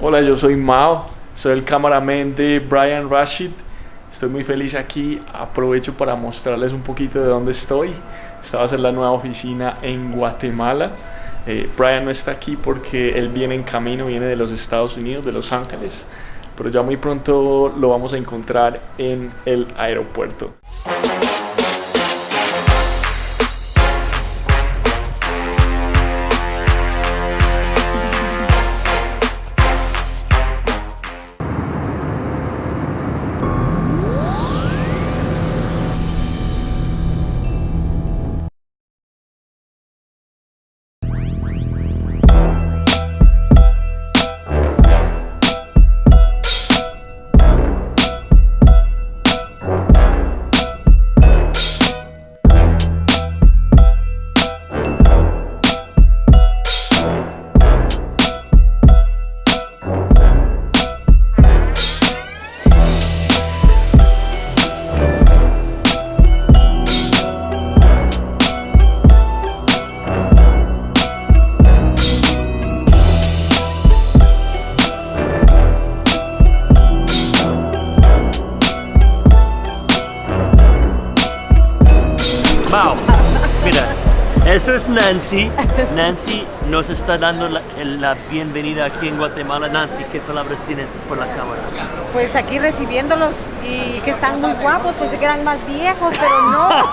Hola, yo soy Mao, soy el cameraman de Brian Rashid. Estoy muy feliz aquí. Aprovecho para mostrarles un poquito de dónde estoy. Esta va a ser la nueva oficina en Guatemala. Eh, Brian no está aquí porque él viene en camino, viene de los Estados Unidos, de Los Ángeles. Pero ya muy pronto lo vamos a encontrar en el aeropuerto. Mau, mira, esa es Nancy. Nancy nos está dando la, la bienvenida aquí en Guatemala. Nancy, ¿qué palabras tiene por la cámara? Pues aquí recibiéndolos y que están muy guapos, pues que eran más viejos, pero no.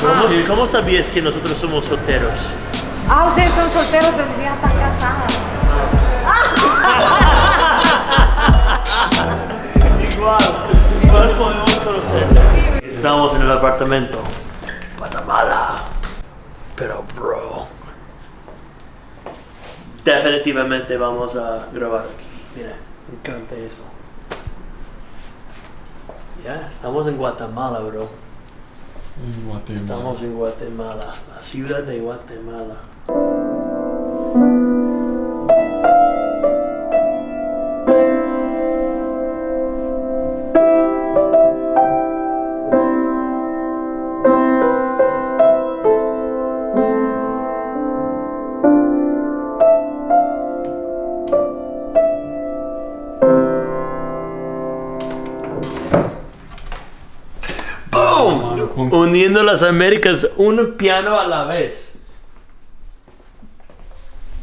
¿Cómo, cómo sabías que nosotros somos solteros? Ah, ustedes son solteros, pero mis hijas están en el apartamento. Guatemala. Pero, bro. Definitivamente vamos a grabar aquí. Mira, me encanta eso. Ya, estamos en Guatemala, bro. En Guatemala. Estamos en Guatemala, la ciudad de Guatemala. Uniendo las Américas, un piano a la vez.